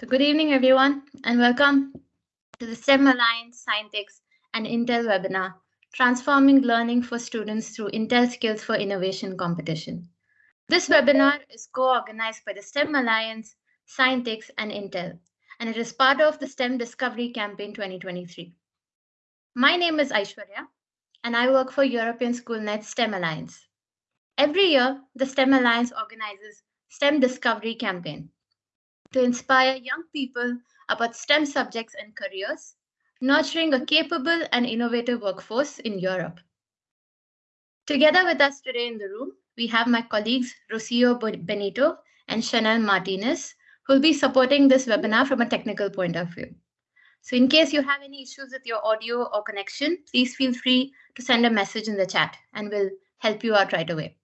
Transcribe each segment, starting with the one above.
So good evening, everyone, and welcome to the STEM Alliance Scientix and Intel webinar, Transforming Learning for Students Through Intel Skills for Innovation Competition. This webinar is co-organized by the STEM Alliance, Scientix, and Intel, and it is part of the STEM Discovery Campaign 2023. My name is Aishwarya, and I work for European SchoolNet STEM Alliance. Every year, the STEM Alliance organizes STEM Discovery Campaign, to inspire young people about STEM subjects and careers, nurturing a capable and innovative workforce in Europe. Together with us today in the room, we have my colleagues Rocio Benito and Chanel Martinez, who will be supporting this webinar from a technical point of view. So in case you have any issues with your audio or connection, please feel free to send a message in the chat and we'll help you out right away.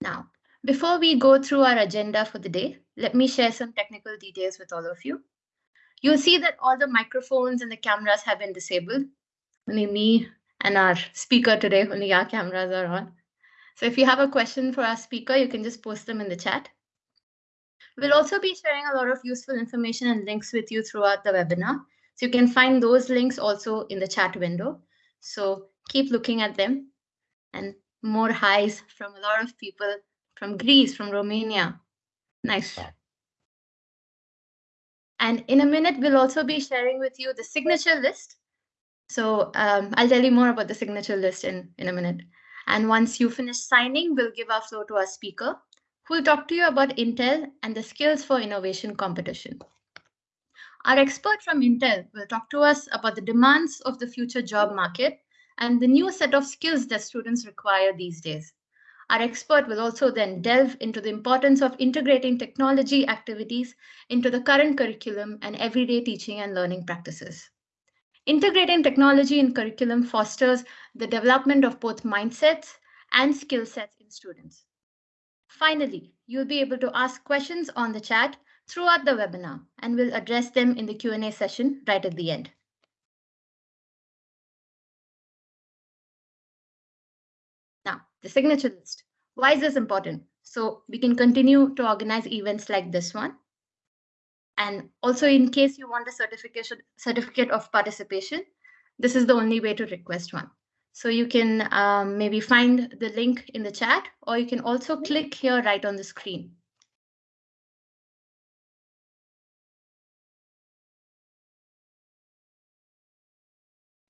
Now, before we go through our agenda for the day, let me share some technical details with all of you. You'll see that all the microphones and the cameras have been disabled. Only me and our speaker today, only our cameras are on. So if you have a question for our speaker, you can just post them in the chat. We'll also be sharing a lot of useful information and links with you throughout the webinar. So you can find those links also in the chat window. So keep looking at them and more highs from a lot of people from Greece, from Romania. Nice. And in a minute, we'll also be sharing with you the signature list. So um, I'll tell you more about the signature list in, in a minute. And once you finish signing, we'll give our floor to our speaker, who will talk to you about Intel and the Skills for Innovation competition. Our expert from Intel will talk to us about the demands of the future job market and the new set of skills that students require these days. Our expert will also then delve into the importance of integrating technology activities into the current curriculum and everyday teaching and learning practices. Integrating technology in curriculum fosters the development of both mindsets and skill sets in students. Finally, you'll be able to ask questions on the chat throughout the webinar, and we'll address them in the Q&A session right at the end. The signature list. Why is this important? So we can continue to organize events like this one. And also in case you want a certification certificate of participation, this is the only way to request one. So you can um, maybe find the link in the chat, or you can also click here right on the screen.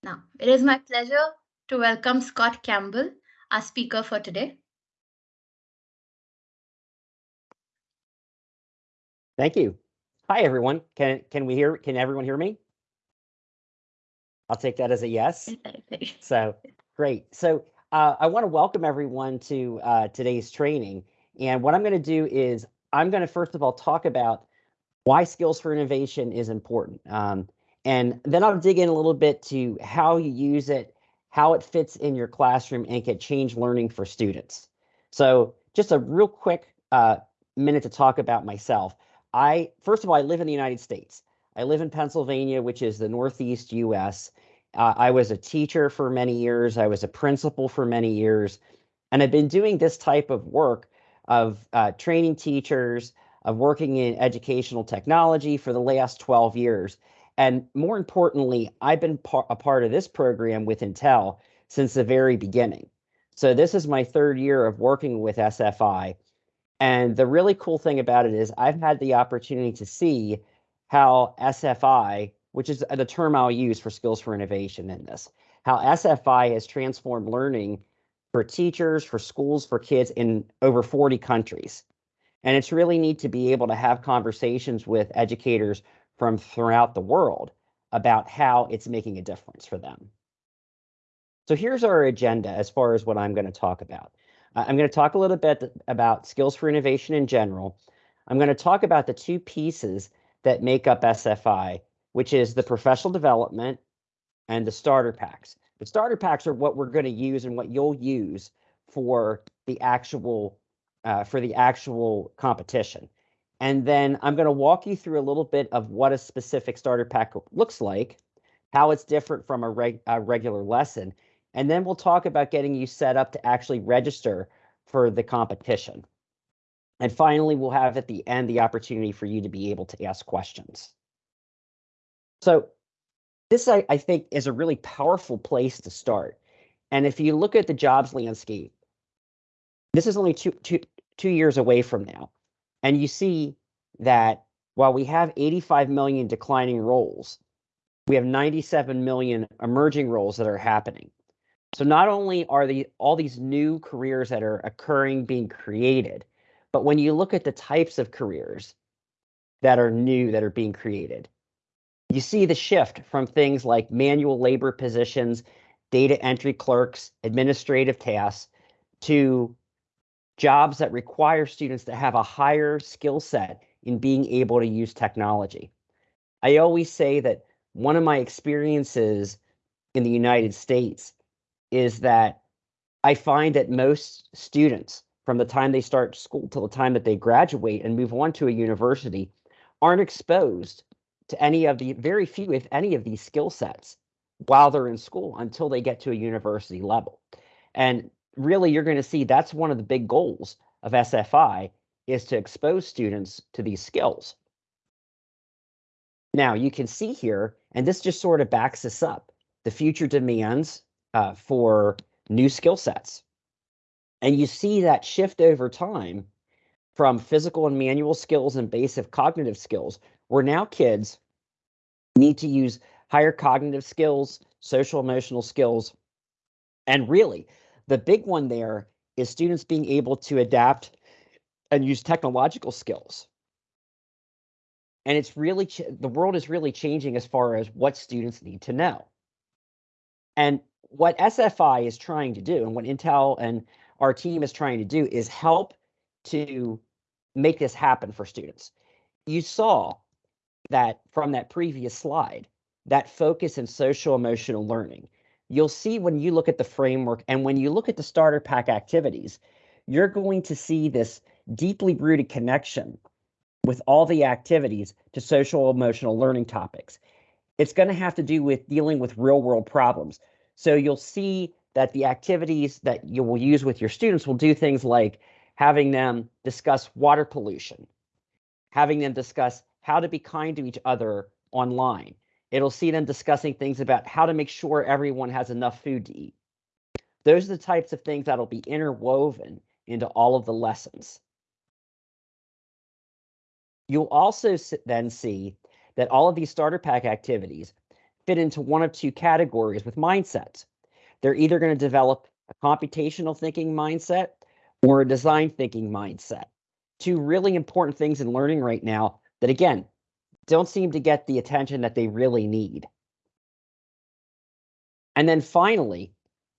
Now, it is my pleasure to welcome Scott Campbell, our speaker for today. Thank you. Hi, everyone. Can can we hear? Can everyone hear me? I'll take that as a yes. so great. So uh, I want to welcome everyone to uh, today's training. And what I'm going to do is I'm going to first of all talk about why skills for innovation is important. Um, and then I'll dig in a little bit to how you use it how it fits in your classroom and can change learning for students. So just a real quick uh, minute to talk about myself. I first of all, I live in the United States. I live in Pennsylvania, which is the Northeast U.S. Uh, I was a teacher for many years. I was a principal for many years, and I've been doing this type of work of uh, training teachers, of working in educational technology for the last 12 years. And more importantly, I've been par- a part of this program with Intel since the very beginning. So this is my third year of working with SFI. And the really cool thing about it is I've had the opportunity to see how SFI, which is the term I'll use for skills for innovation in this, how SFI has transformed learning for teachers, for schools, for kids in over 40 countries. And it's really neat to be able to have conversations with educators from throughout the world about how it's making a difference for them. So here's our agenda as far as what I'm going to talk about. I'm going to talk a little bit about skills for innovation in general. I'm going to talk about the two pieces that make up SFI, which is the professional development and the starter packs. The starter packs are what we're going to use and what you'll use for the actual uh, for the actual competition. And then I'm going to walk you through a little bit of what a specific starter pack looks like, how it's different from a, reg a regular lesson. And then we'll talk about getting you set up to actually register for the competition. And finally, we'll have at the end the opportunity for you to be able to ask questions. So this, I, I think, is a really powerful place to start. And if you look at the jobs landscape, this is only two, two, two years away from now. And you see that while we have 85 million declining roles, we have 97 million emerging roles that are happening. So not only are the all these new careers that are occurring being created, but when you look at the types of careers that are new that are being created, you see the shift from things like manual labor positions, data entry clerks, administrative tasks, to jobs that require students to have a higher skill set in being able to use technology. I always say that one of my experiences in the United States is that I find that most students, from the time they start school till the time that they graduate and move on to a university, aren't exposed to any of the very few, if any, of these skill sets while they're in school until they get to a university level. And really, you're going to see that's one of the big goals of SFI is to expose students to these skills. Now, you can see here, and this just sort of backs us up, the future demands uh, for new skill sets. And you see that shift over time from physical and manual skills and basic cognitive skills, where now kids need to use higher cognitive skills, social emotional skills. And really, the big one there is students being able to adapt and use technological skills. And it's really, the world is really changing as far as what students need to know. And what SFI is trying to do and what Intel and our team is trying to do is help to make this happen for students. You saw that from that previous slide, that focus in social emotional learning. You'll see when you look at the framework and when you look at the starter pack activities, you're going to see this deeply rooted connection with all the activities to social emotional learning topics. It's going to have to do with dealing with real world problems. So you'll see that the activities that you will use with your students will do things like having them discuss water pollution, having them discuss how to be kind to each other online. It'll see them discussing things about how to make sure everyone has enough food to eat. Those are the types of things that'll be interwoven into all of the lessons. You'll also then see that all of these starter pack activities fit into one of two categories with mindsets. They're either going to develop a computational thinking mindset or a design thinking mindset. Two really important things in learning right now that, again, don't seem to get the attention that they really need. And then finally,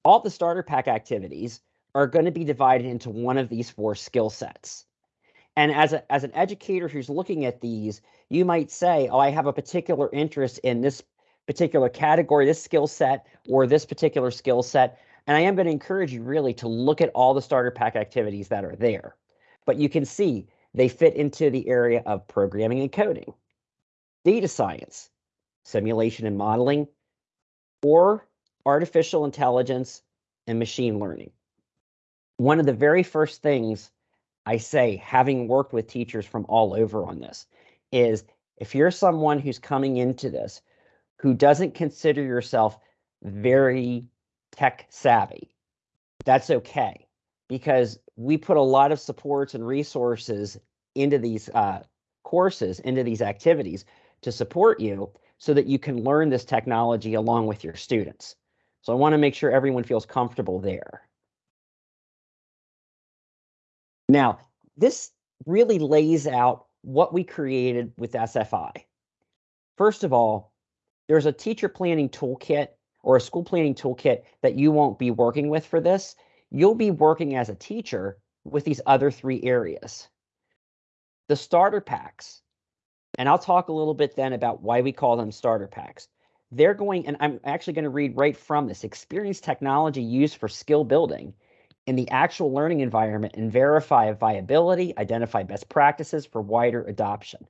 all the starter pack activities are going to be divided into one of these four skill sets. And as, a, as an educator who's looking at these, you might say, oh, I have a particular interest in this particular category, this skill set, or this particular skill set. And I am going to encourage you really to look at all the starter pack activities that are there. But you can see they fit into the area of programming and coding, data science, simulation and modeling, or artificial intelligence and machine learning. One of the very first things I say, having worked with teachers from all over on this, is if you're someone who's coming into this who doesn't consider yourself very tech savvy, that's okay because we put a lot of supports and resources into these uh, courses, into these activities to support you so that you can learn this technology along with your students. So I want to make sure everyone feels comfortable there. Now, this really lays out what we created with SFI. First of all, there's a teacher planning toolkit or a school planning toolkit that you won't be working with for this. You'll be working as a teacher with these other three areas. The starter packs, and I'll talk a little bit then about why we call them starter packs. They're going, and I'm actually going to read right from this experience technology used for skill building in the actual learning environment and verify viability, identify best practices for wider adoption.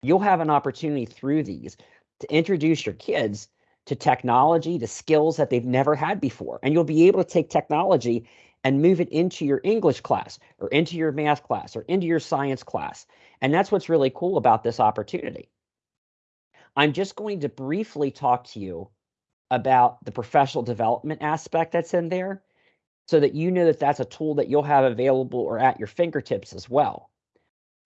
You'll have an opportunity through these to introduce your kids to technology, to skills that they've never had before. And you'll be able to take technology and move it into your English class or into your math class or into your science class. And that's what's really cool about this opportunity. I'm just going to briefly talk to you about the professional development aspect that's in there so that you know that that's a tool that you'll have available or at your fingertips as well.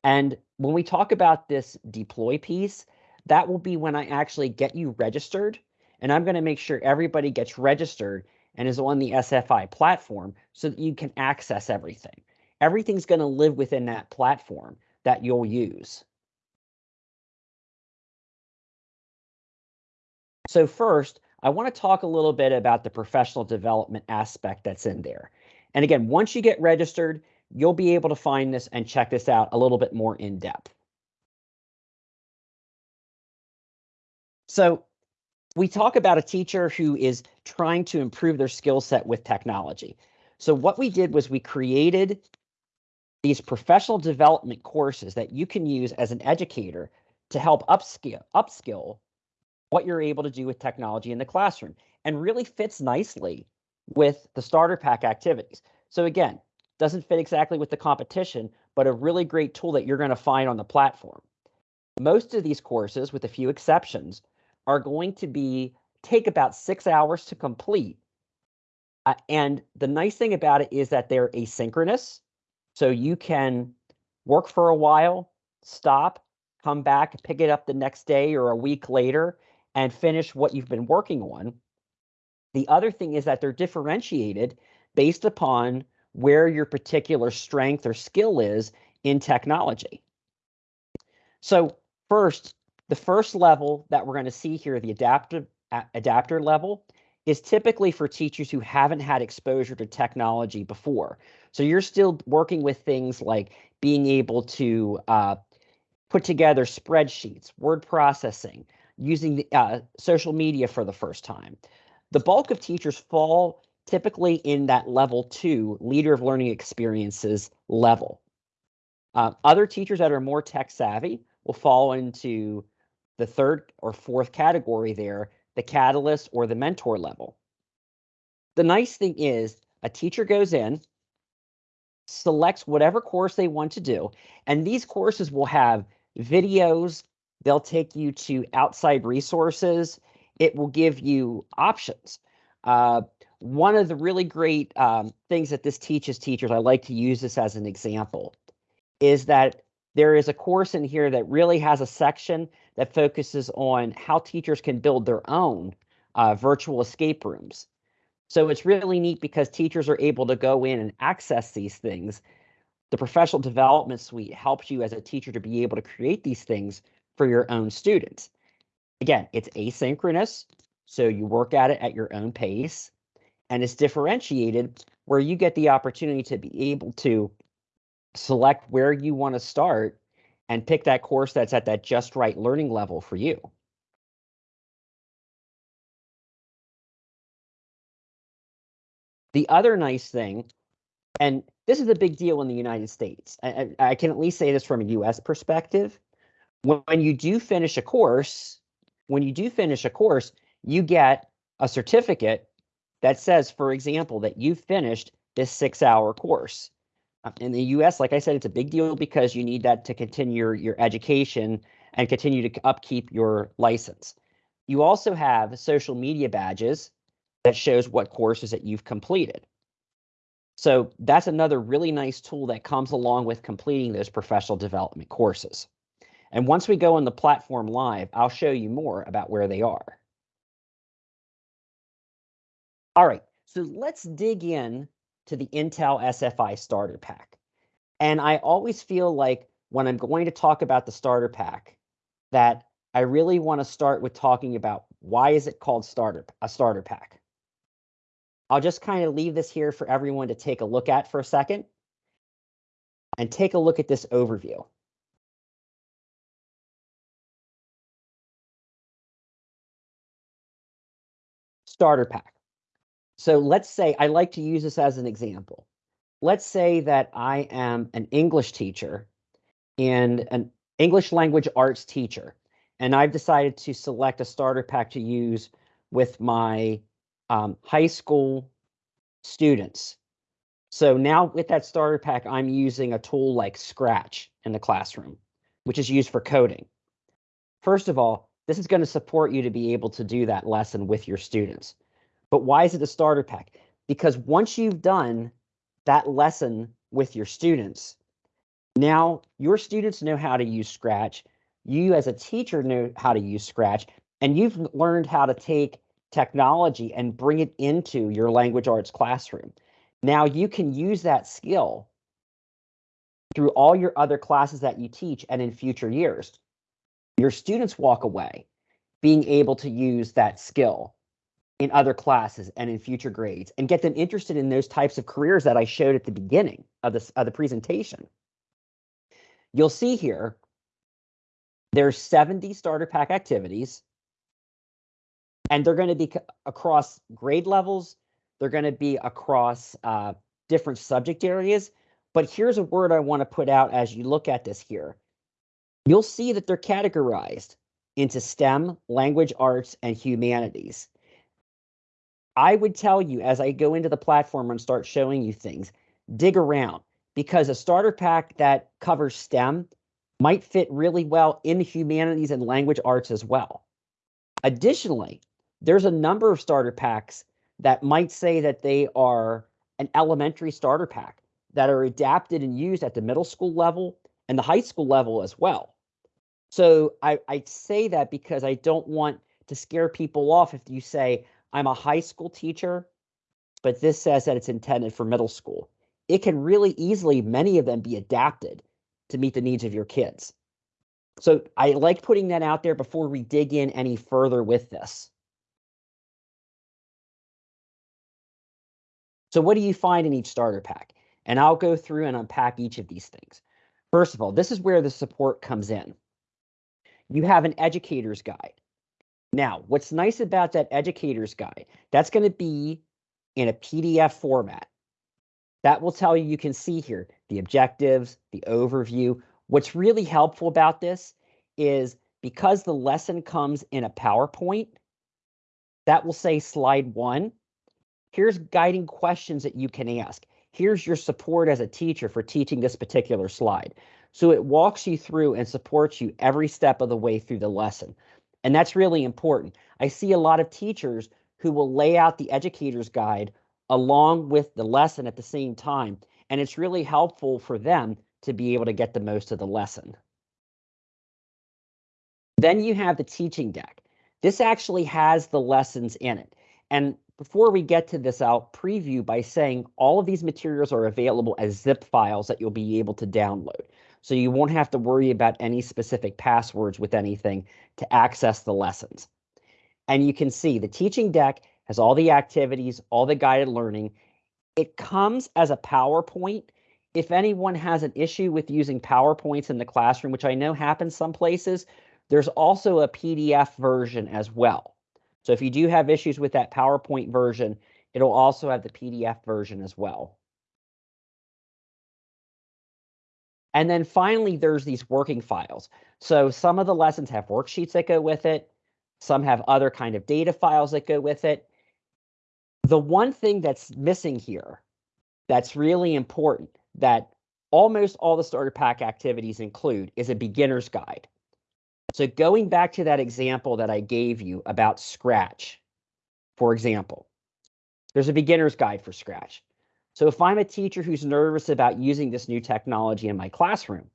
And when we talk about this deploy piece, that will be when I actually get you registered. And I'm going to make sure everybody gets registered and is on the SFI platform so that you can access everything. Everything's going to live within that platform that you'll use. So first, I want to talk a little bit about the professional development aspect that's in there. And again, once you get registered, you'll be able to find this and check this out a little bit more in depth. So we talk about a teacher who is trying to improve their skill set with technology. So what we did was we created these professional development courses that you can use as an educator to help upskill, upskill what you're able to do with technology in the classroom and really fits nicely with the starter pack activities. So again, doesn't fit exactly with the competition, but a really great tool that you're going to find on the platform. Most of these courses, with a few exceptions, are going to be take about six hours to complete. Uh, and the nice thing about it is that they're asynchronous. So you can work for a while, stop, come back, pick it up the next day or a week later, and finish what you've been working on. The other thing is that they're differentiated based upon where your particular strength or skill is in technology. So first, the first level that we're going to see here, the adaptive adapter level, is typically for teachers who haven't had exposure to technology before. So you're still working with things like being able to uh, put together spreadsheets, word processing, using the, uh, social media for the first time. The bulk of teachers fall typically in that level two leader of learning experiences level. Uh, other teachers that are more tech savvy will fall into the third or fourth category there, the catalyst or the mentor level. The nice thing is a teacher goes in, selects whatever course they want to do, and these courses will have videos, they'll take you to outside resources, it will give you options. Uh, one of the really great um, things that this teaches teachers, I like to use this as an example, is that there is a course in here that really has a section that focuses on how teachers can build their own uh, virtual escape rooms. So it's really neat because teachers are able to go in and access these things. The professional development suite helps you as a teacher to be able to create these things for your own students. Again, it's asynchronous, so you work at it at your own pace, and it's differentiated where you get the opportunity to be able to select where you want to start and pick that course that's at that just right learning level for you. The other nice thing, and this is a big deal in the United States, I, I can at least say this from a US perspective. When you do finish a course, when you do finish a course, you get a certificate that says, for example, that you finished this six hour course. Uh, in the US, like I said, it's a big deal because you need that to continue your, your education and continue to upkeep your license. You also have social media badges that shows what courses that you've completed. So that's another really nice tool that comes along with completing those professional development courses. And once we go on the platform live, I'll show you more about where they are. All right, so let's dig in to the Intel SFI starter pack. And I always feel like when I'm going to talk about the starter pack, that I really want to start with talking about why is it called starter a starter pack. I'll just kind of leave this here for everyone to take a look at for a second and take a look at this overview. Starter pack. So let's say I like to use this as an example. Let's say that I am an English teacher and an English language arts teacher, and I've decided to select a starter pack to use with my um, high school students. So now with that starter pack, I'm using a tool like Scratch in the classroom, which is used for coding. First of all, this is going to support you to be able to do that lesson with your students. But why is it a starter pack? Because once you've done that lesson with your students, now your students know how to use Scratch. You as a teacher know how to use Scratch, and you've learned how to take technology and bring it into your language arts classroom. Now you can use that skill through all your other classes that you teach and in future years. Your students walk away being able to use that skill in other classes and in future grades and get them interested in those types of careers that I showed at the beginning of, this, of the presentation. You'll see here, there's 70 starter pack activities, and they're going to be across grade levels. They're going to be across uh, different subject areas. But here's a word I want to put out as you look at this here. You'll see that they're categorized into STEM, language arts, and humanities. I would tell you as I go into the platform and start showing you things, dig around because a starter pack that covers STEM might fit really well in humanities and language arts as well. Additionally, there's a number of starter packs that might say that they are an elementary starter pack that are adapted and used at the middle school level and the high school level as well. So I, I say that because I don't want to scare people off if you say, I'm a high school teacher, but this says that it's intended for middle school. It can really easily, many of them, be adapted to meet the needs of your kids. So I like putting that out there before we dig in any further with this. So what do you find in each starter pack? And I'll go through and unpack each of these things. First of all, this is where the support comes in. You have an educator's guide. Now, what's nice about that educator's guide, that's going to be in a PDF format. That will tell you, you can see here, the objectives, the overview. What's really helpful about this is because the lesson comes in a PowerPoint, that will say slide one, Here's guiding questions that you can ask. Here's your support as a teacher for teaching this particular slide. So it walks you through and supports you every step of the way through the lesson. And that's really important. I see a lot of teachers who will lay out the educator's guide along with the lesson at the same time. And it's really helpful for them to be able to get the most of the lesson. Then you have the teaching deck. This actually has the lessons in it. And before we get to this, I'll preview by saying all of these materials are available as zip files that you'll be able to download. So you won't have to worry about any specific passwords with anything to access the lessons. And you can see the teaching deck has all the activities, all the guided learning. It comes as a PowerPoint. If anyone has an issue with using PowerPoints in the classroom, which I know happens some places, there's also a PDF version as well. So if you do have issues with that PowerPoint version, it'll also have the PDF version as well. And then finally, there's these working files. So some of the lessons have worksheets that go with it. Some have other kind of data files that go with it. The one thing that's missing here that's really important that almost all the starter pack activities include is a beginner's guide. So going back to that example that I gave you about Scratch, for example, there's a beginner's guide for Scratch. So if I'm a teacher who's nervous about using this new technology in my classroom,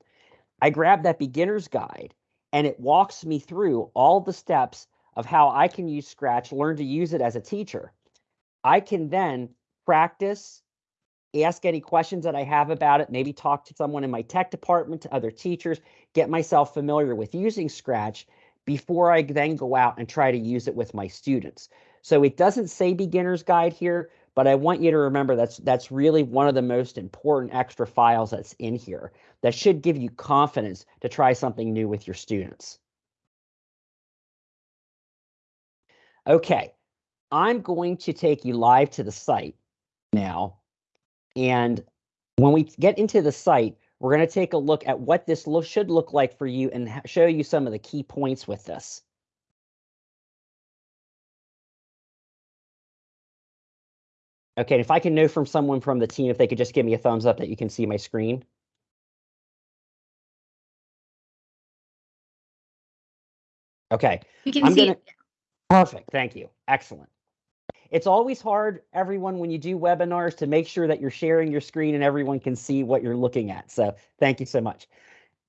I grab that beginner's guide and it walks me through all the steps of how I can use Scratch, learn to use it as a teacher. I can then practice ask any questions that I have about it, maybe talk to someone in my tech department, to other teachers, get myself familiar with using Scratch before I then go out and try to use it with my students. So it doesn't say beginner's guide here, but I want you to remember that's that's really one of the most important extra files that's in here that should give you confidence to try something new with your students. Okay, I'm going to take you live to the site now and when we get into the site, we're going to take a look at what this lo should look like for you and show you some of the key points with this. Okay, and if I can know from someone from the team, if they could just give me a thumbs up that you can see my screen. Okay. You can I'm see gonna... it. Perfect. Thank you. Excellent. It's always hard, everyone, when you do webinars to make sure that you're sharing your screen and everyone can see what you're looking at. So thank you so much.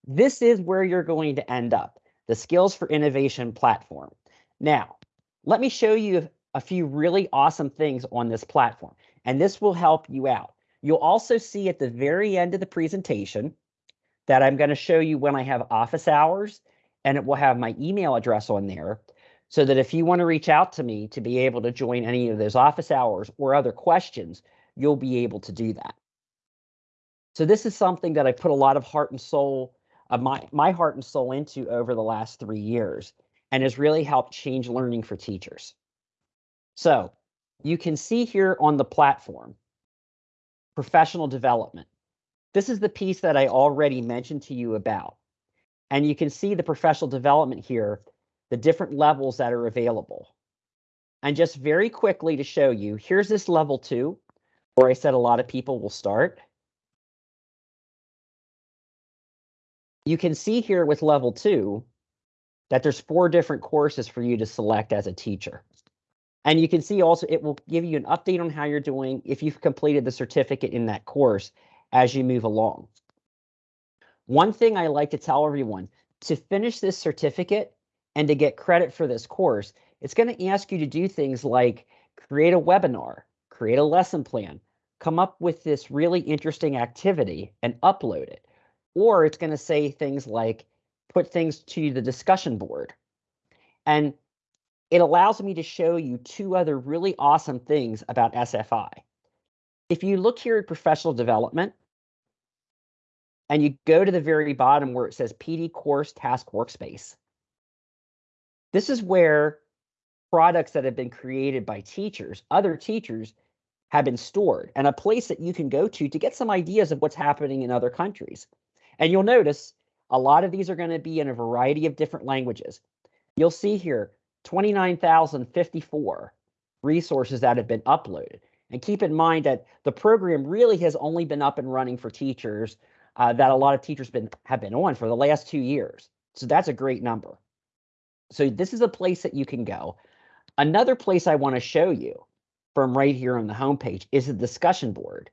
This is where you're going to end up, the Skills for Innovation platform. Now, let me show you a few really awesome things on this platform, and this will help you out. You'll also see at the very end of the presentation that I'm going to show you when I have office hours, and it will have my email address on there so that if you want to reach out to me to be able to join any of those office hours or other questions, you'll be able to do that. So this is something that I put a lot of heart and soul, uh, my, my heart and soul into over the last three years and has really helped change learning for teachers. So you can see here on the platform, professional development. This is the piece that I already mentioned to you about. And you can see the professional development here the different levels that are available. And just very quickly to show you, here's this level two, where I said a lot of people will start. You can see here with level two that there's four different courses for you to select as a teacher. And you can see also it will give you an update on how you're doing if you've completed the certificate in that course as you move along. One thing I like to tell everyone, to finish this certificate, and to get credit for this course, it's going to ask you to do things like create a webinar, create a lesson plan, come up with this really interesting activity and upload it. Or it's going to say things like put things to the discussion board. And it allows me to show you two other really awesome things about SFI. If you look here at professional development, and you go to the very bottom where it says PD Course Task Workspace, this is where products that have been created by teachers, other teachers, have been stored and a place that you can go to to get some ideas of what's happening in other countries. And you'll notice a lot of these are going to be in a variety of different languages. You'll see here 29,054 resources that have been uploaded. And keep in mind that the program really has only been up and running for teachers uh, that a lot of teachers been have been on for the last two years. So that's a great number. So this is a place that you can go. Another place I want to show you from right here on the homepage is the discussion board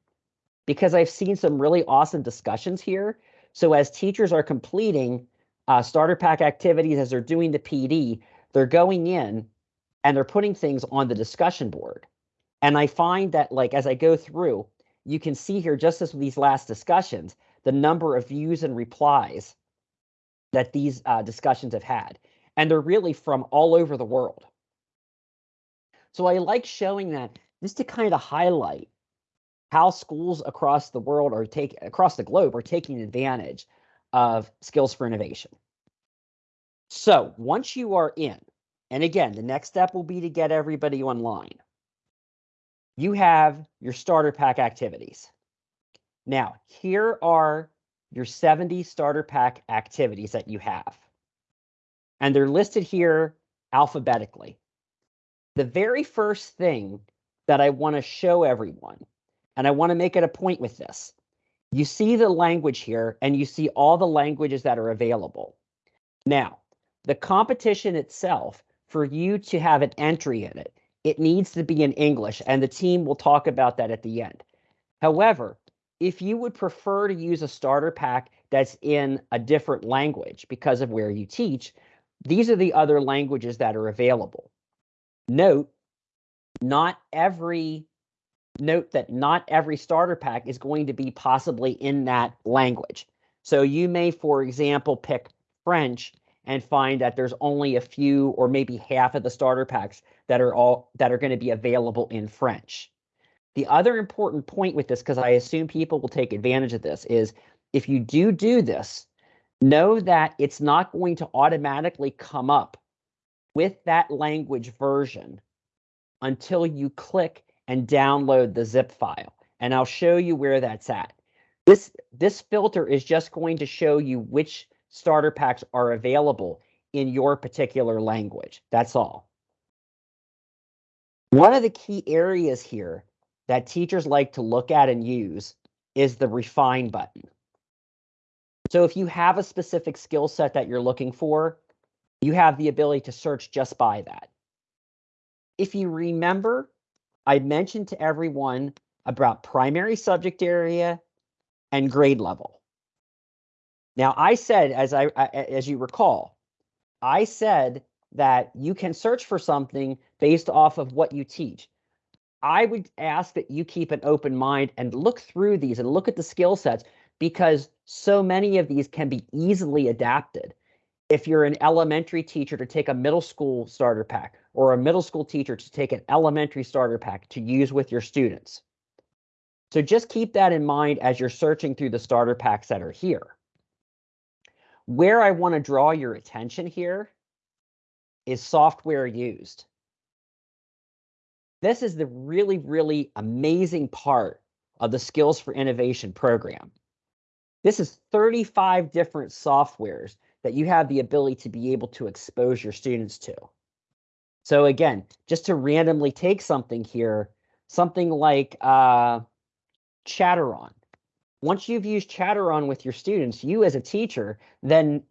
because I've seen some really awesome discussions here. So as teachers are completing uh, starter pack activities, as they're doing the PD, they're going in and they're putting things on the discussion board. And I find that like as I go through, you can see here just as these last discussions, the number of views and replies that these uh, discussions have had and they're really from all over the world. So I like showing that just to kind of highlight how schools across the world are taking across the globe are taking advantage of skills for innovation. So once you are in, and again, the next step will be to get everybody online. You have your starter pack activities. Now, here are your 70 starter pack activities that you have and they're listed here alphabetically. The very first thing that I want to show everyone, and I want to make it a point with this, you see the language here and you see all the languages that are available. Now, the competition itself, for you to have an entry in it, it needs to be in English, and the team will talk about that at the end. However, if you would prefer to use a starter pack that's in a different language because of where you teach, these are the other languages that are available. Note, not every note that not every starter pack is going to be possibly in that language. So you may, for example, pick French and find that there's only a few or maybe half of the starter packs that are all that are going to be available in French. The other important point with this, because I assume people will take advantage of this, is if you do do this, know that it's not going to automatically come up with that language version until you click and download the zip file. And I'll show you where that's at. This, this filter is just going to show you which starter packs are available in your particular language. That's all. One of the key areas here that teachers like to look at and use is the refine button. So if you have a specific skill set that you're looking for, you have the ability to search just by that. If you remember, I mentioned to everyone about primary subject area and grade level. Now, I said, as I as you recall, I said that you can search for something based off of what you teach. I would ask that you keep an open mind and look through these and look at the skill sets because so many of these can be easily adapted. If you're an elementary teacher to take a middle school starter pack or a middle school teacher to take an elementary starter pack to use with your students. So just keep that in mind as you're searching through the starter packs that are here. Where I want to draw your attention here is software used. This is the really, really amazing part of the Skills for Innovation program. This is 35 different softwares that you have the ability to be able to expose your students to. So again, just to randomly take something here, something like uh, Chatteron. Once you've used Chatteron with your students, you as a teacher then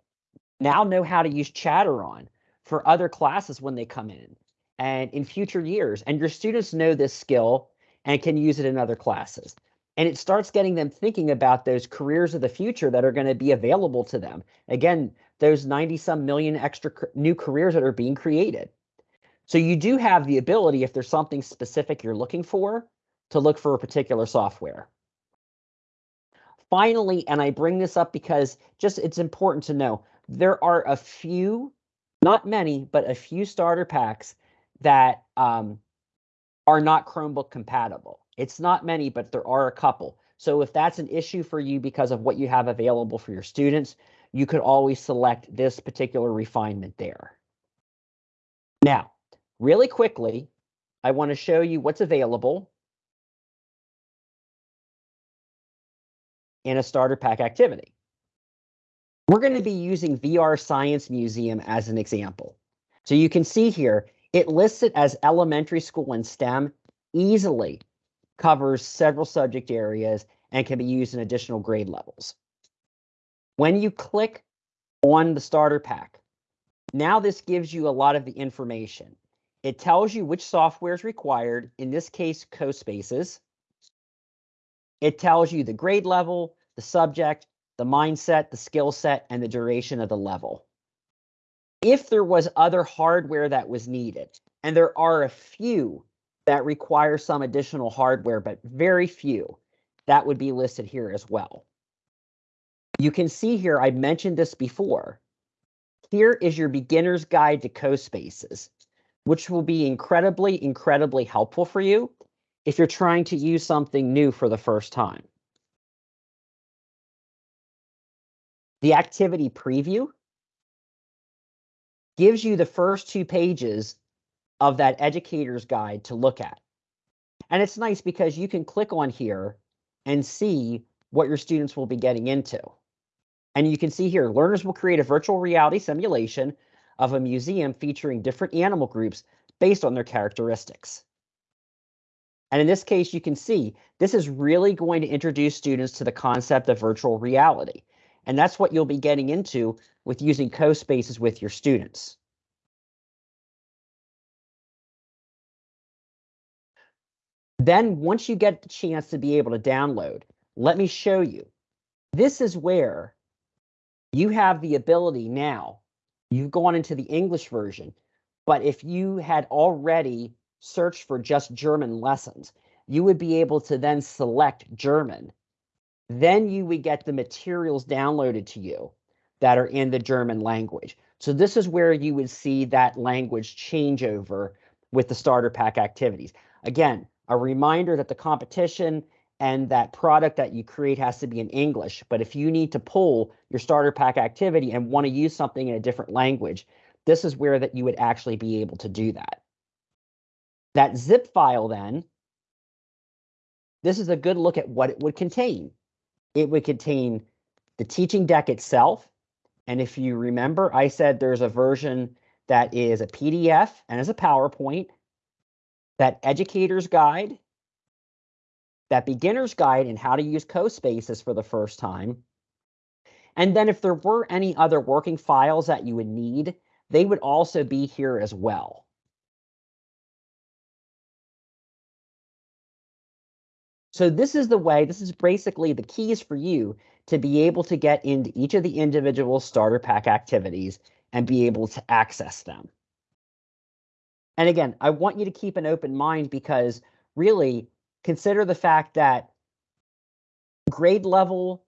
now know how to use Chatteron for other classes when they come in and in future years. And your students know this skill and can use it in other classes. And it starts getting them thinking about those careers of the future that are going to be available to them. Again, those 90 some million extra new careers that are being created. So you do have the ability, if there's something specific you're looking for, to look for a particular software. Finally, and I bring this up because just it's important to know, there are a few, not many, but a few starter packs that um, are not Chromebook compatible. It's not many, but there are a couple. So if that's an issue for you because of what you have available for your students, you could always select this particular refinement there. Now, really quickly, I want to show you what's available in a starter pack activity. We're going to be using VR Science Museum as an example. So you can see here, it lists it as elementary school and STEM, easily covers several subject areas and can be used in additional grade levels. When you click on the starter pack, now this gives you a lot of the information. It tells you which software is required, in this case, CoSpaces. It tells you the grade level, the subject, the mindset, the skill set, and the duration of the level. If there was other hardware that was needed, and there are a few that require some additional hardware, but very few, that would be listed here as well. You can see here, I mentioned this before. Here is your beginner's guide to CoSpaces, which will be incredibly, incredibly helpful for you if you're trying to use something new for the first time. The activity preview gives you the first two pages of that educator's guide to look at. And it's nice because you can click on here and see what your students will be getting into. And you can see here, learners will create a virtual reality simulation of a museum featuring different animal groups based on their characteristics. And in this case, you can see this is really going to introduce students to the concept of virtual reality. And that's what you'll be getting into with using CoSpaces with your students. Then once you get the chance to be able to download, let me show you. This is where you have the ability now. You've gone into the English version, but if you had already searched for just German lessons, you would be able to then select German. Then you would get the materials downloaded to you that are in the German language. So this is where you would see that language changeover with the starter pack activities. Again, a reminder that the competition and that product that you create has to be in English. But if you need to pull your starter pack activity and want to use something in a different language, this is where that you would actually be able to do that. That zip file then, this is a good look at what it would contain. It would contain the teaching deck itself. And if you remember, I said there's a version that is a PDF and is a PowerPoint that educator's guide, that beginner's guide and how to use CoSpaces for the first time. And then if there were any other working files that you would need, they would also be here as well. So this is the way, this is basically the keys for you to be able to get into each of the individual starter pack activities and be able to access them. And again, I want you to keep an open mind because really consider the fact that grade level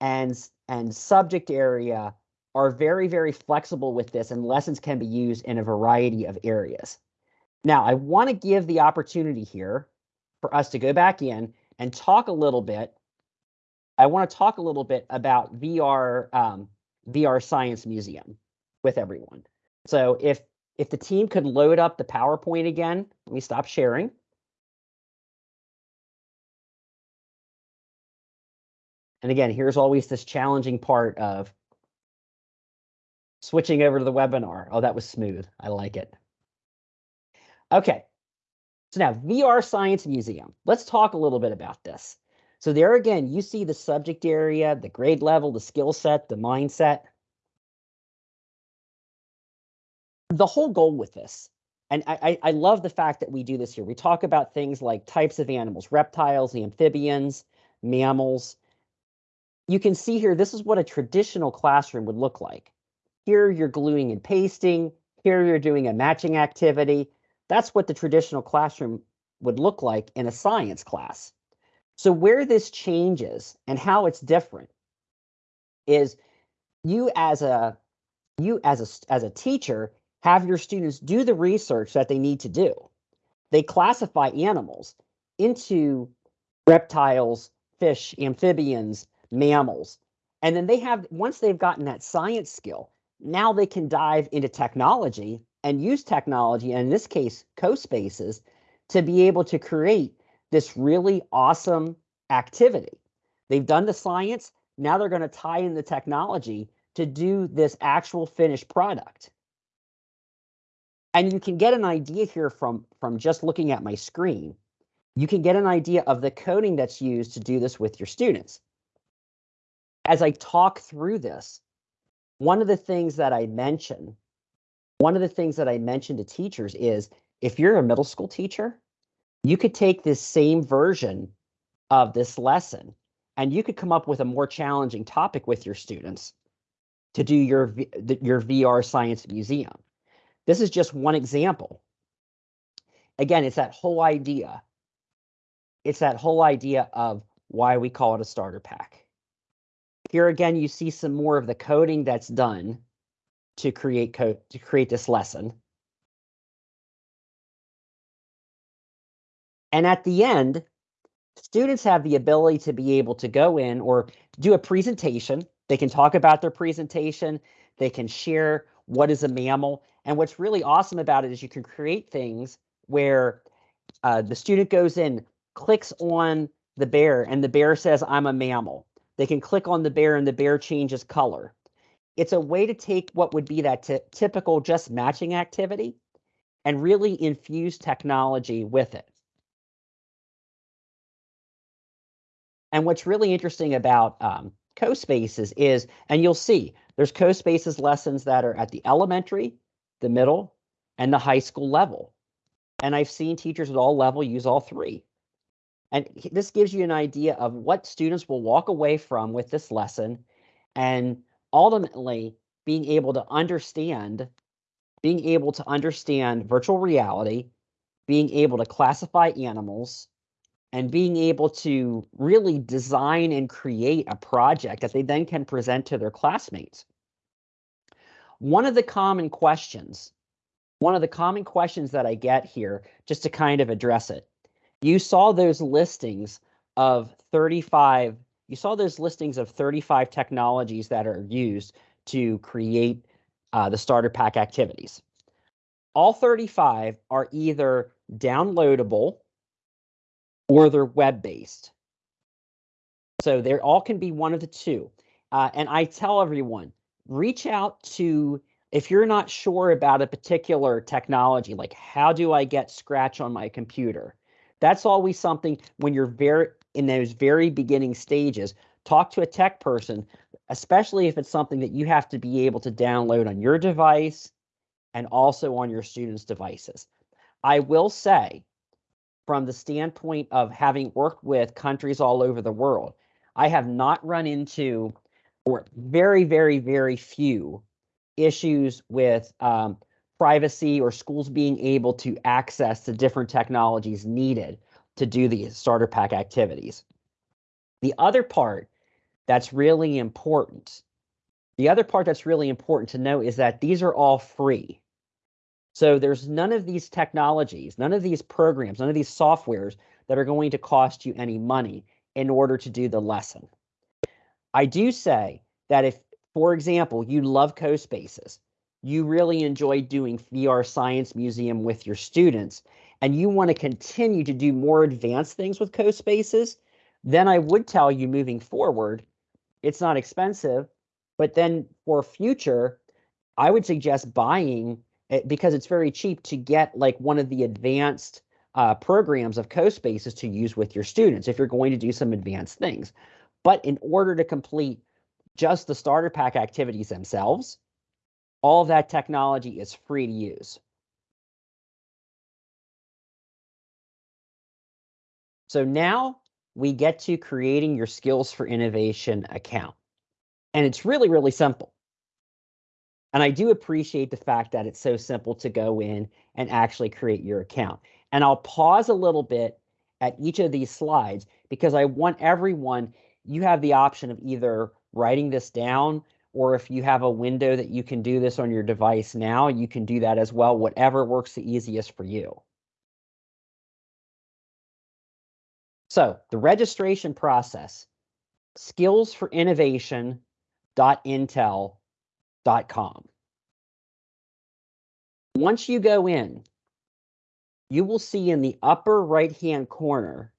and, and subject area are very, very flexible with this and lessons can be used in a variety of areas. Now, I want to give the opportunity here for us to go back in and talk a little bit. I want to talk a little bit about VR um, VR Science Museum with everyone. So if if the team could load up the PowerPoint again, let me stop sharing. And again, here's always this challenging part of switching over to the webinar. Oh, that was smooth. I like it. Okay. So now VR Science Museum. Let's talk a little bit about this. So there again, you see the subject area, the grade level, the skill set, the mindset. The whole goal with this, and I, I love the fact that we do this here. We talk about things like types of animals, reptiles, amphibians, mammals. You can see here, this is what a traditional classroom would look like. Here you're gluing and pasting. Here you're doing a matching activity. That's what the traditional classroom would look like in a science class. So where this changes and how it's different is you as a you as a as a teacher have your students do the research that they need to do. They classify animals into reptiles, fish, amphibians, mammals. And then they have once they've gotten that science skill, now they can dive into technology and use technology, and in this case, CoSpaces, to be able to create this really awesome activity. They've done the science, now they're going to tie in the technology to do this actual finished product. And you can get an idea here from, from just looking at my screen. You can get an idea of the coding that's used to do this with your students. As I talk through this, one of the things that I mention, one of the things that I mention to teachers is if you're a middle school teacher, you could take this same version of this lesson and you could come up with a more challenging topic with your students to do your your VR science museum. This is just one example. Again, it's that whole idea. It's that whole idea of why we call it a starter pack. Here again, you see some more of the coding that's done to create code to create this lesson. And at the end, students have the ability to be able to go in or do a presentation. They can talk about their presentation. They can share what is a mammal. And what's really awesome about it is you can create things where uh, the student goes in, clicks on the bear, and the bear says, I'm a mammal. They can click on the bear and the bear changes color. It's a way to take what would be that typical just matching activity and really infuse technology with it. And what's really interesting about um, CoSpaces is, and you'll see, there's CoSpaces lessons that are at the elementary, the middle, and the high school level. And I've seen teachers at all level use all three. And this gives you an idea of what students will walk away from with this lesson and ultimately being able to understand being able to understand virtual reality, being able to classify animals, and being able to really design and create a project that they then can present to their classmates. One of the common questions, one of the common questions that I get here, just to kind of address it, you saw those listings of 35 you saw those listings of 35 technologies that are used to create uh, the starter pack activities. All 35 are either downloadable or they're web-based. So they all can be one of the two. Uh, and I tell everyone, reach out to, if you're not sure about a particular technology, like how do I get Scratch on my computer? That's always something when you're very in those very beginning stages, talk to a tech person, especially if it's something that you have to be able to download on your device and also on your students' devices. I will say, from the standpoint of having worked with countries all over the world, I have not run into, or very, very, very few issues with um, privacy or schools being able to access the different technologies needed to do the starter pack activities. The other part that's really important, the other part that's really important to know is that these are all free. So there's none of these technologies, none of these programs, none of these softwares that are going to cost you any money in order to do the lesson. I do say that if, for example, you love CoSpaces, you really enjoy doing VR Science Museum with your students, and you want to continue to do more advanced things with CoSpaces, then I would tell you moving forward, it's not expensive. But then for future, I would suggest buying it because it's very cheap to get like one of the advanced uh, programs of CoSpaces to use with your students if you're going to do some advanced things. But in order to complete just the starter pack activities themselves, all that technology is free to use. So now we get to creating your Skills for Innovation account. And it's really, really simple. And I do appreciate the fact that it's so simple to go in and actually create your account. And I'll pause a little bit at each of these slides because I want everyone, you have the option of either writing this down or if you have a window that you can do this on your device now, you can do that as well, whatever works the easiest for you. So the registration process, skillsforinnovation.intel.com. Once you go in, you will see in the upper right-hand corner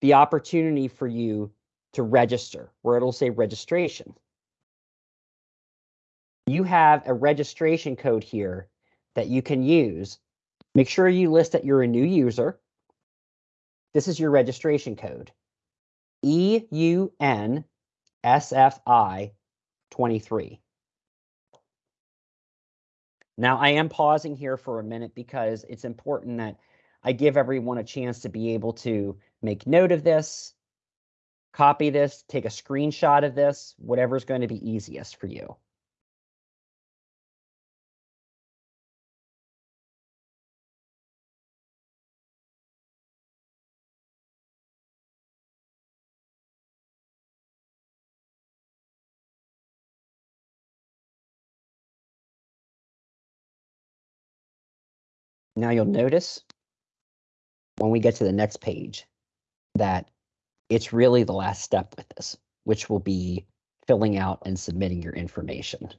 the opportunity for you to register, where it'll say registration. You have a registration code here that you can use. Make sure you list that you're a new user this is your registration code. EUNSFI23. Now I am pausing here for a minute because it's important that I give everyone a chance to be able to make note of this, copy this, take a screenshot of this, whatever's going to be easiest for you. Now you'll notice when we get to the next page that it's really the last step with this, which will be filling out and submitting your information.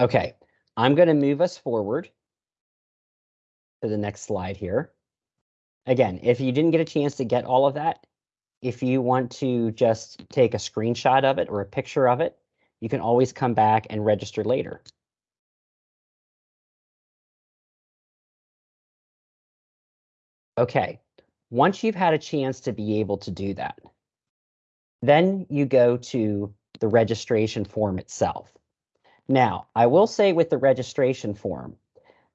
Okay, I'm going to move us forward to the next slide here. Again, if you didn't get a chance to get all of that, if you want to just take a screenshot of it or a picture of it, you can always come back and register later. Okay, once you've had a chance to be able to do that, then you go to the registration form itself. Now, I will say with the registration form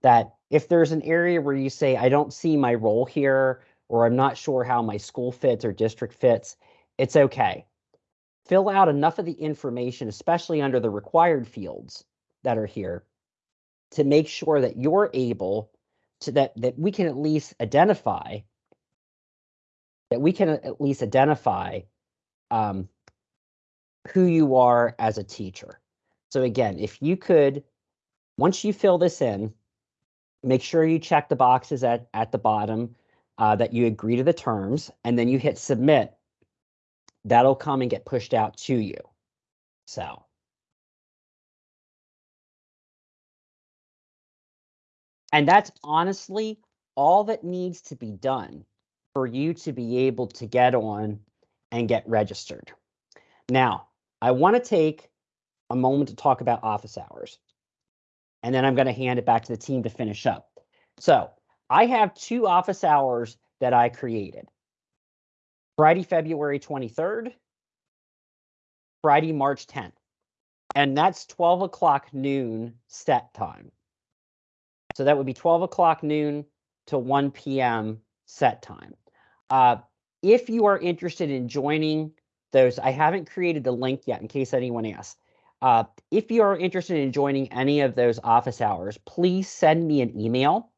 that if there's an area where you say, I don't see my role here, or I'm not sure how my school fits or district fits, it's okay. Fill out enough of the information, especially under the required fields that are here, to make sure that you're able to that that we can at least identify that we can at least identify um, who you are as a teacher. So again, if you could, once you fill this in, make sure you check the boxes at, at the bottom uh, that you agree to the terms, and then you hit submit. That'll come and get pushed out to you. So. And that's honestly all that needs to be done for you to be able to get on and get registered. Now, I want to take a moment to talk about office hours, and then I'm going to hand it back to the team to finish up. So I have two office hours that I created. Friday, February 23rd, Friday, March 10th. And that's 12 o'clock noon set time. So that would be 12 o'clock noon to 1 p.m. set time. Uh, if you are interested in joining those, I haven't created the link yet in case anyone asks. Uh, if you are interested in joining any of those office hours, please send me an email.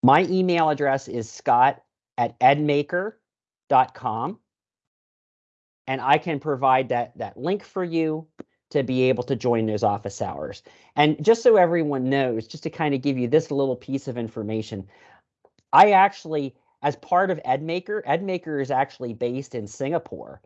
My email address is scott at edmaker.com. And I can provide that, that link for you to be able to join those office hours. And just so everyone knows, just to kind of give you this little piece of information, I actually, as part of EdMaker, EdMaker is actually based in Singapore.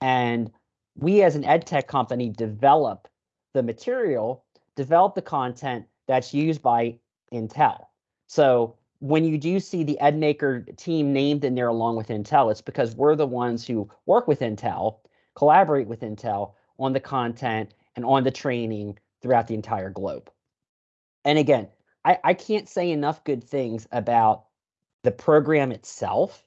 And we as an ed tech company develop the material, develop the content that's used by Intel. So when you do see the EdMaker team named in there along with Intel, it's because we're the ones who work with Intel, collaborate with Intel on the content and on the training throughout the entire globe. And again, I, I can't say enough good things about the program itself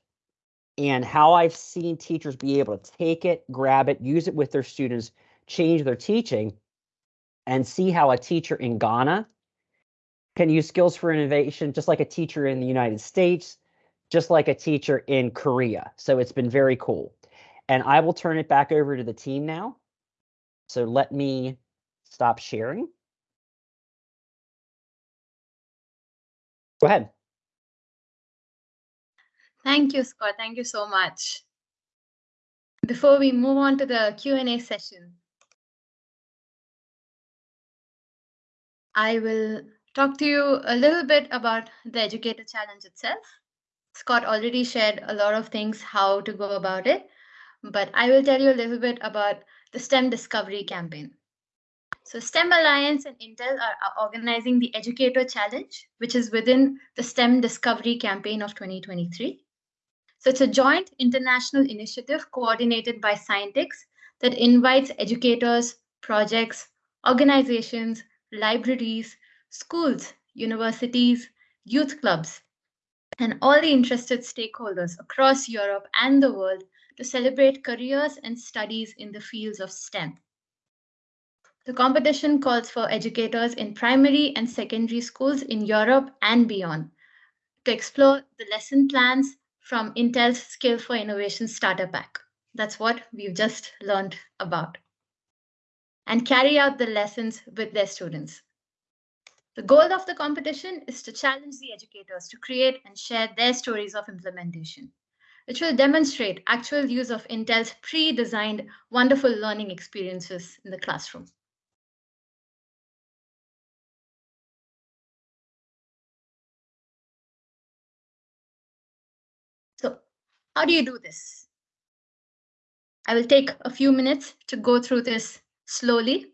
and how I've seen teachers be able to take it, grab it, use it with their students, change their teaching, and see how a teacher in Ghana can use skills for innovation just like a teacher in the United States, just like a teacher in Korea. So it's been very cool. And I will turn it back over to the team now. So let me stop sharing. Go ahead. Thank you, Scott. Thank you so much. Before we move on to the Q&A session, I will talk to you a little bit about the Educator Challenge itself. Scott already shared a lot of things how to go about it, but I will tell you a little bit about the STEM Discovery Campaign. So STEM Alliance and Intel are, organizing the Educator Challenge, which is within the STEM Discovery Campaign of 2023. So it's a joint international initiative coordinated by Scientix that invites educators, projects, organizations, libraries, schools, universities, youth clubs, and all the interested stakeholders across Europe and the world to celebrate careers and studies in the fields of STEM. The competition calls for educators in primary and secondary schools in Europe and beyond to explore the lesson plans from Intel's Skill for Innovation Starter Pack. That's what we've just learned about. And carry out the lessons with their students. The goal of the competition is to challenge the educators to create and share their stories of implementation, which will demonstrate actual use of Intel's pre-designed wonderful learning experiences in the classroom. How do you do this? I will take a few minutes to go through this slowly.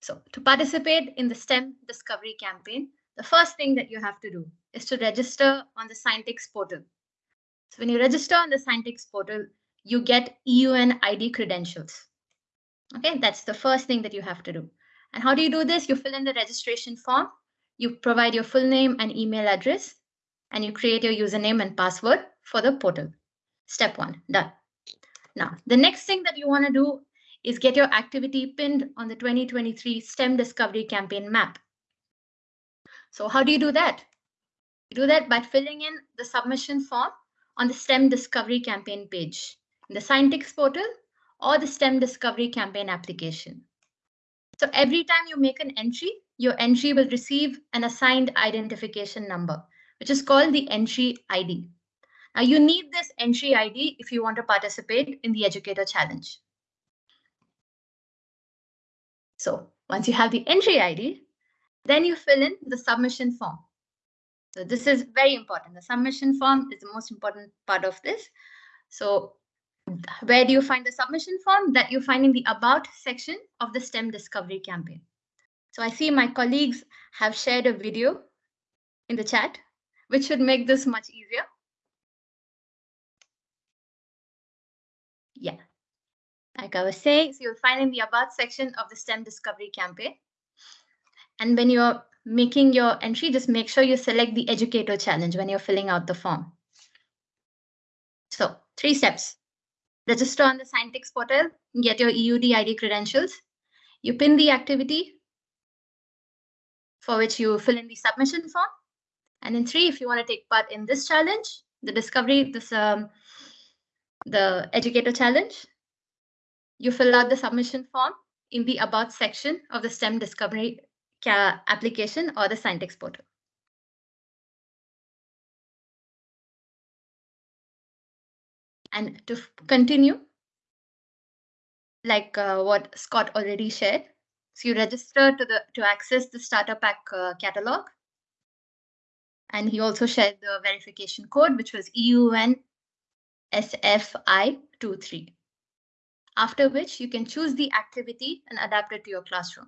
So to participate in the STEM Discovery Campaign, the first thing that you have to do is to register on the Scientix portal. So when you register on the Scientix portal, you get EUN ID credentials. Okay, that's the first thing that you have to do. And how do you do this? You fill in the registration form, you provide your full name and email address, and you create your username and password for the portal. Step one, done. Now, the next thing that you want to do is get your activity pinned on the 2023 STEM Discovery Campaign map. So how do you do that? You do that by filling in the submission form on the STEM Discovery Campaign page in the Scientix portal or the STEM Discovery Campaign application. So every time you make an entry, your entry will receive an assigned identification number, which is called the entry ID. Now you need this entry ID if you want to participate in the Educator Challenge. So once you have the entry ID, then you fill in the submission form. So this is very important. The submission form is the most important part of this. So where do you find the submission form? That you find in the About section of the STEM Discovery campaign. So I see my colleagues have shared a video in the chat, which should make this much easier. Like I was saying, so you'll find in the About section of the STEM Discovery campaign. And when you're making your entry, just make sure you select the educator challenge when you're filling out the form. So three steps. Register on the Scientix portal, get your EUD ID credentials. You pin the activity for which you fill in the submission form. And in three, if you want to take part in this challenge, the discovery, this um, the educator challenge, you fill out the submission form in the About section of the STEM Discovery application or the Scientix portal. And to continue, like uh, what Scott already shared, so you register to the to access the starter pack uh, catalog. And he also shared the verification code, which was EUN SFI23. After which you can choose the activity and adapt it to your classroom.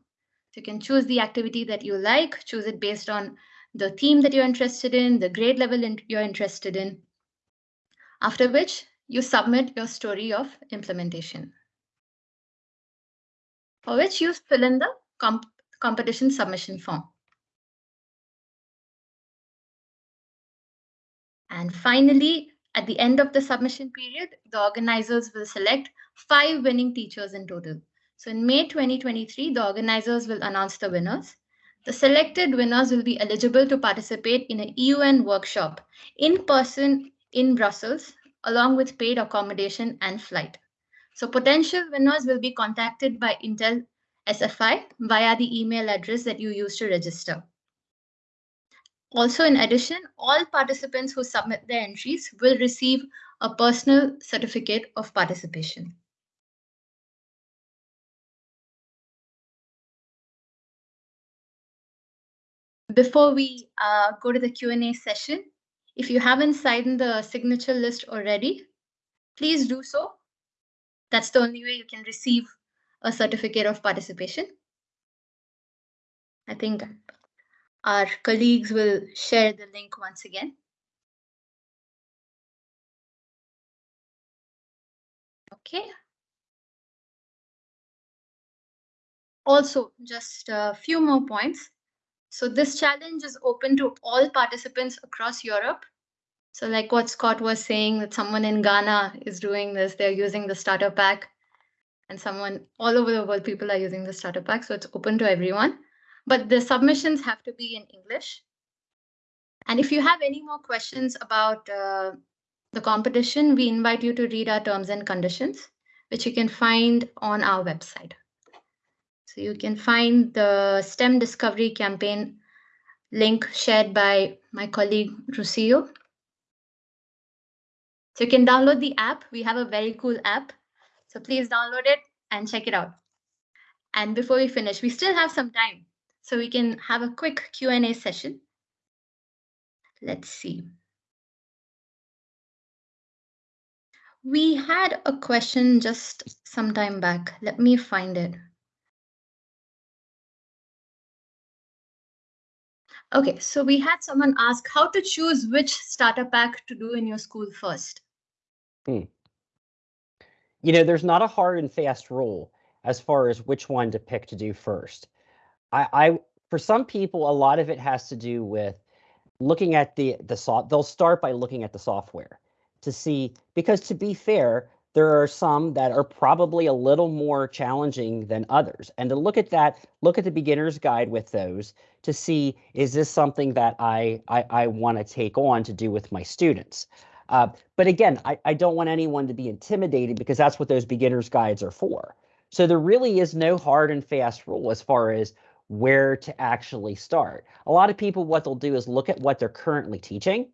So you can choose the activity that you like, choose it based on the theme that you're interested in, the grade level in you're interested in. After which you submit your story of implementation. For which you fill in the comp competition submission form. And finally, at the end of the submission period, the organizers will select five winning teachers in total. So in May 2023, the organizers will announce the winners. The selected winners will be eligible to participate in a EUN workshop in person in Brussels along with paid accommodation and flight. So potential winners will be contacted by Intel SFI via the email address that you use to register. Also, in addition, all participants who submit their entries will receive a personal certificate of participation. Before we uh, go to the Q&A session, if you haven't signed the signature list already, please do so. That's the only way you can receive a certificate of participation. I think our colleagues will share the link once again. Okay. Also, just a few more points. So this challenge is open to all participants across Europe. So like what Scott was saying, that someone in Ghana is doing this, they're using the starter pack and someone all over the world, people are using the starter pack. So it's open to everyone, but the submissions have to be in English. And if you have any more questions about uh, the competition, we invite you to read our terms and conditions, which you can find on our website. So you can find the STEM Discovery Campaign link shared by my colleague Rocio. So you can download the app. We have a very cool app. So please download it and check it out. And before we finish, we still have some time. So we can have a quick Q&A session. Let's see. We had a question just some time back. Let me find it. Okay, so we had someone ask how to choose which starter pack to do in your school first. Hmm. You know, there's not a hard and fast rule as far as which one to pick to do first. I, I for some people, a lot of it has to do with looking at the the soft. They'll start by looking at the software to see because to be fair, there are some that are probably a little more challenging than others. And to look at that, look at the beginner's guide with those to see, is this something that I, I, I want to take on to do with my students? Uh, but again, I, I don't want anyone to be intimidated because that's what those beginner's guides are for. So there really is no hard and fast rule as far as where to actually start. A lot of people, what they'll do is look at what they're currently teaching,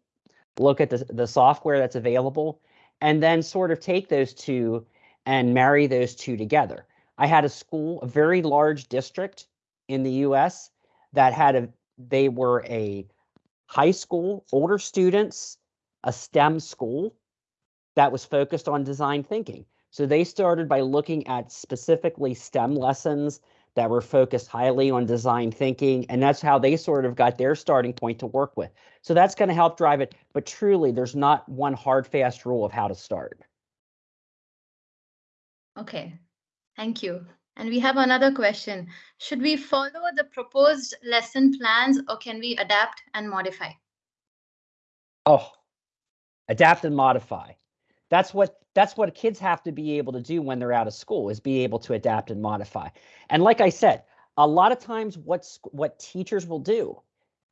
look at the, the software that's available, and then sort of take those two and marry those two together. I had a school, a very large district in the US that had a, they were a high school, older students, a STEM school that was focused on design thinking. So they started by looking at specifically STEM lessons that were focused highly on design thinking. And that's how they sort of got their starting point to work with. So that's going to help drive it. But truly, there's not one hard, fast rule of how to start. Okay, thank you. And we have another question. Should we follow the proposed lesson plans or can we adapt and modify? Oh, adapt and modify. That's what that's what kids have to be able to do when they're out of school is be able to adapt and modify. And like I said, a lot of times what's what teachers will do,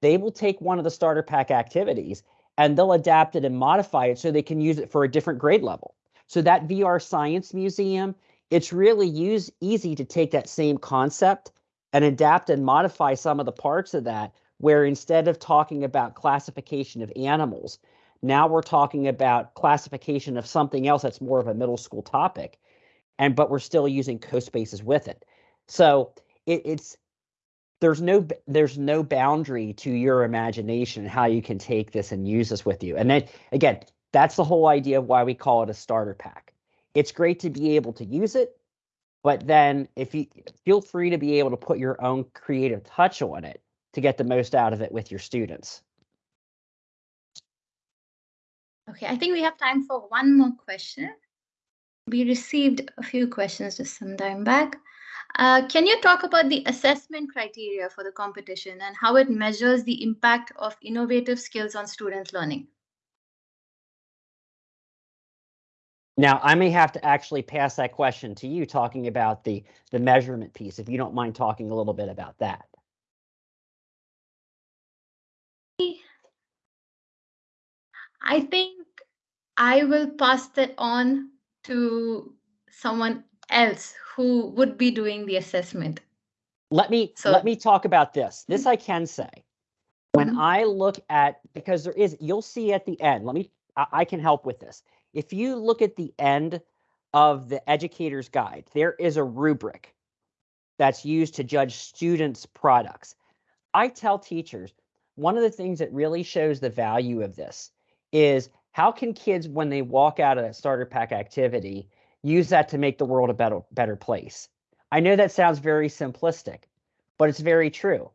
they will take one of the starter pack activities and they'll adapt it and modify it so they can use it for a different grade level. So that VR Science Museum, it's really use, easy to take that same concept and adapt and modify some of the parts of that where instead of talking about classification of animals, now we're talking about classification of something else that's more of a middle school topic, and but we're still using CoSpaces with it. So it, it's there's no there's no boundary to your imagination and how you can take this and use this with you. And then again, that's the whole idea of why we call it a starter pack. It's great to be able to use it, but then if you feel free to be able to put your own creative touch on it to get the most out of it with your students. Okay, I think we have time for one more question. We received a few questions just some time back. Uh, can you talk about the assessment criteria for the competition and how it measures the impact of innovative skills on students' learning? Now, I may have to actually pass that question to you, talking about the, the measurement piece, if you don't mind talking a little bit about that. I think I will pass that on to someone else who would be doing the assessment. Let me so, let me talk about this. This mm-hmm. I can say. When mm-hmm. I look at because there is you'll see at the end. Let me I, I can help with this. If you look at the end of the educator's guide, there is a rubric that's used to judge students' products. I tell teachers one of the things that really shows the value of this is how can kids, when they walk out of that starter pack activity, use that to make the world a better, better place? I know that sounds very simplistic, but it's very true.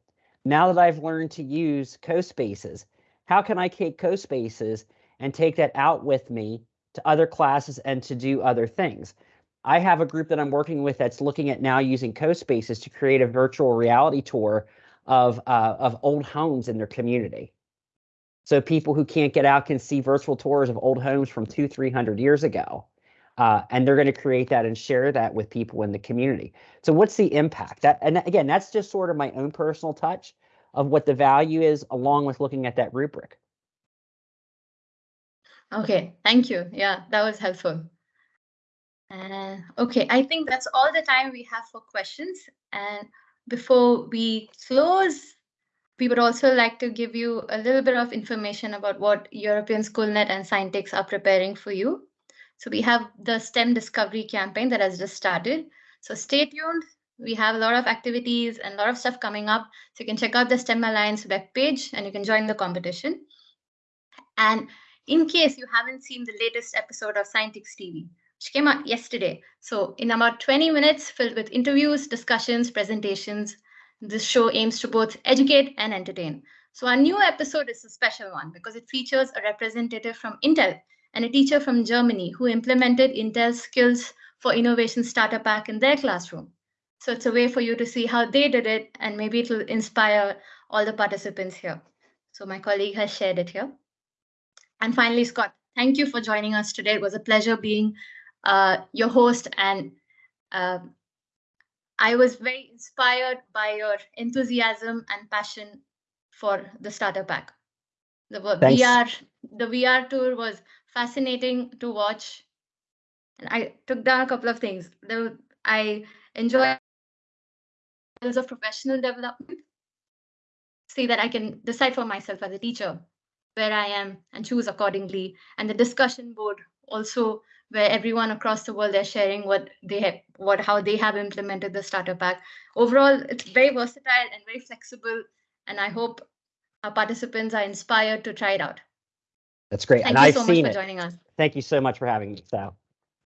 Now that I've learned to use CoSpaces, how can I take CoSpaces and take that out with me to other classes and to do other things? I have a group that I'm working with that's looking at now using CoSpaces to create a virtual reality tour of uh, of old homes in their community. So people who can't get out can see virtual tours of old homes from two, 300 years ago. Uh, and they're going to create that and share that with people in the community. So what's the impact? That and again, that's just sort of my own personal touch of what the value is, along with looking at that rubric. Okay, thank you. Yeah, that was helpful. Uh, okay, I think that's all the time we have for questions. And before we close, we would also like to give you a little bit of information about what European SchoolNet and Scientix are preparing for you. So we have the STEM Discovery campaign that has just started. So stay tuned. We have a lot of activities and a lot of stuff coming up. So you can check out the STEM Alliance webpage and you can join the competition. And in case you haven't seen the latest episode of Scientix TV, which came out yesterday. So in about 20 minutes, filled with interviews, discussions, presentations, this show aims to both educate and entertain. So our new episode is a special one because it features a representative from Intel and a teacher from Germany who implemented Intel's skills for innovation starter pack in their classroom. So it's a way for you to see how they did it and maybe it will inspire all the participants here. So my colleague has shared it here. And finally, Scott, thank you for joining us today. It was a pleasure being uh, your host and uh, I was very inspired by your enthusiasm and passion for the starter pack. The Thanks. VR, the VR tour was fascinating to watch, and I took down a couple of things. I levels of professional development. See that I can decide for myself as a teacher where I am and choose accordingly. And the discussion board also where everyone across the world are sharing what they have, what how they have implemented the starter pack. Overall, it's very versatile and very flexible, and I hope our participants are inspired to try it out. That's great. Thank and you I've so seen much for it. joining us. Thank you so much for having me, Sal.